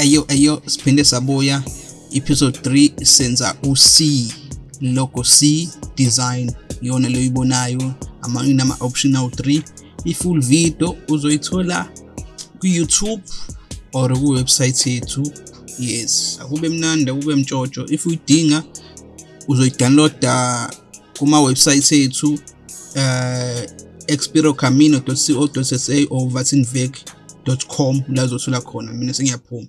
eyo eyo siphinde sabuya. Episode 3 senza u-C logo C design iyona leyo ibonayo amanye nama option 3 i-full video uzoyithola ku-YouTube or ku-website yethu. Yes akube mnandi akube mtshotsho if uyidinga uzoyidownloada kuma-website ethu uh expirocamino.co.za or vatinvec.com la uzothola khona. Mina sengiyaphuma.